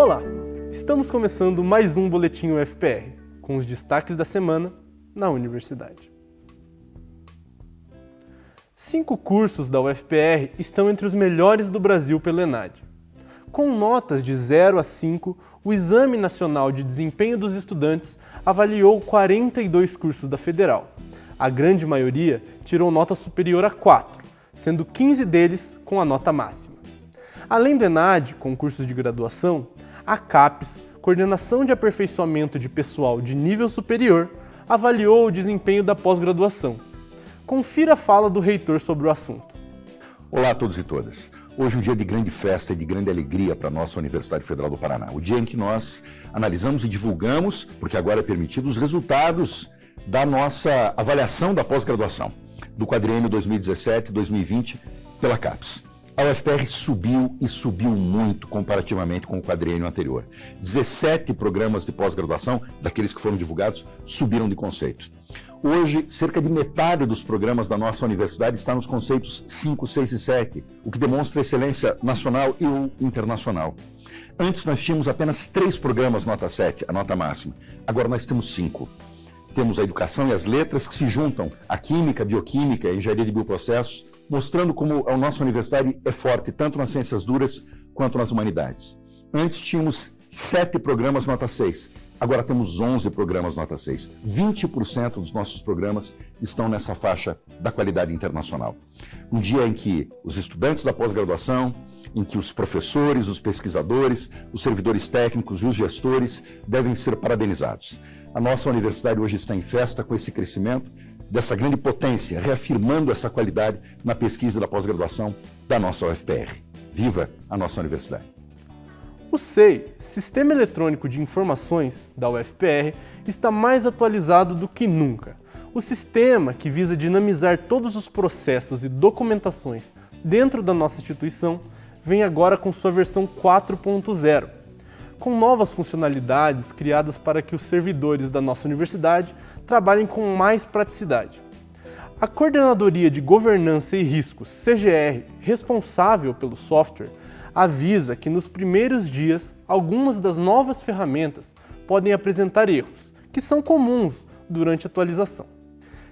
Olá! Estamos começando mais um Boletim UFPR, com os destaques da semana na universidade. Cinco cursos da UFPR estão entre os melhores do Brasil pelo ENAD. Com notas de 0 a 5, o Exame Nacional de Desempenho dos Estudantes avaliou 42 cursos da Federal. A grande maioria tirou nota superior a 4, sendo 15 deles com a nota máxima. Além do ENAD, com cursos de graduação, a CAPES, Coordenação de Aperfeiçoamento de Pessoal de Nível Superior, avaliou o desempenho da pós-graduação. Confira a fala do reitor sobre o assunto. Olá a todos e todas. Hoje é um dia de grande festa e de grande alegria para a nossa Universidade Federal do Paraná. O dia em que nós analisamos e divulgamos, porque agora é permitido, os resultados da nossa avaliação da pós-graduação, do quadriênio 2017-2020 pela CAPES. A UFPR subiu e subiu muito comparativamente com o quadriênio anterior. 17 programas de pós-graduação, daqueles que foram divulgados, subiram de conceito. Hoje, cerca de metade dos programas da nossa universidade está nos conceitos 5, 6 e 7, o que demonstra excelência nacional e internacional. Antes nós tínhamos apenas três programas nota 7, a nota máxima. Agora nós temos cinco. Temos a educação e as letras que se juntam, a química, bioquímica, engenharia de bioprocessos, mostrando como a nossa universidade é forte, tanto nas ciências duras quanto nas humanidades. Antes tínhamos sete programas nota 6, agora temos 11 programas nota 6. 20% dos nossos programas estão nessa faixa da qualidade internacional. Um dia em que os estudantes da pós-graduação, em que os professores, os pesquisadores, os servidores técnicos e os gestores devem ser parabenizados. A nossa universidade hoje está em festa com esse crescimento dessa grande potência, reafirmando essa qualidade na pesquisa da pós-graduação da nossa UFPR. Viva a nossa universidade! O SEI, Sistema Eletrônico de Informações, da UFPR, está mais atualizado do que nunca. O sistema, que visa dinamizar todos os processos e documentações dentro da nossa instituição, vem agora com sua versão 4.0, com novas funcionalidades criadas para que os servidores da nossa universidade trabalhem com mais praticidade. A Coordenadoria de Governança e Riscos, CGR, responsável pelo software, avisa que nos primeiros dias algumas das novas ferramentas podem apresentar erros, que são comuns durante a atualização.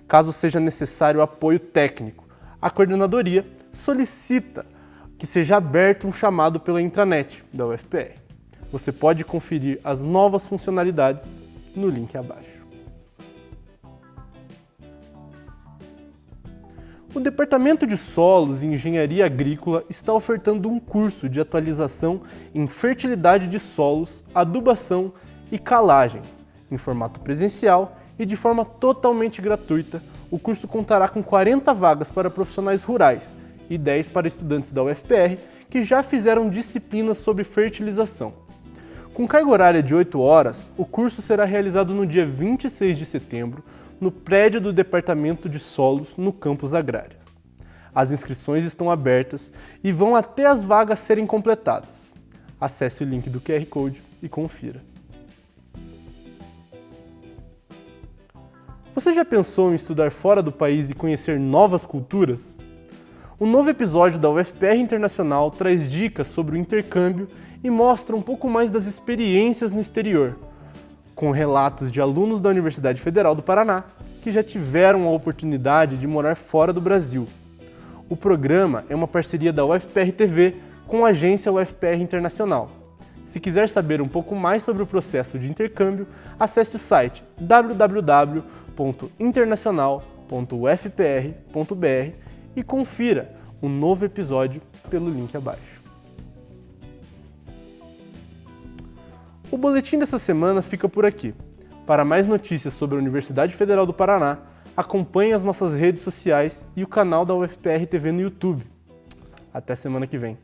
Caso seja necessário apoio técnico, a coordenadoria solicita que seja aberto um chamado pela intranet da UFPR. Você pode conferir as novas funcionalidades no link abaixo. O Departamento de Solos e Engenharia Agrícola está ofertando um curso de atualização em fertilidade de solos, adubação e calagem, em formato presencial e de forma totalmente gratuita. O curso contará com 40 vagas para profissionais rurais e 10 para estudantes da UFPR que já fizeram disciplinas sobre fertilização. Com carga horária de 8 horas, o curso será realizado no dia 26 de setembro, no prédio do Departamento de Solos, no campus Agrárias. As inscrições estão abertas e vão até as vagas serem completadas. Acesse o link do QR Code e confira. Você já pensou em estudar fora do país e conhecer novas culturas? O novo episódio da UFPR Internacional traz dicas sobre o intercâmbio e mostra um pouco mais das experiências no exterior, com relatos de alunos da Universidade Federal do Paraná que já tiveram a oportunidade de morar fora do Brasil. O programa é uma parceria da UFPR TV com a agência UFPR Internacional. Se quiser saber um pouco mais sobre o processo de intercâmbio, acesse o site www.internacional.ufpr.br e confira um novo episódio pelo link abaixo. O boletim dessa semana fica por aqui. Para mais notícias sobre a Universidade Federal do Paraná, acompanhe as nossas redes sociais e o canal da UFPR TV no YouTube. Até semana que vem.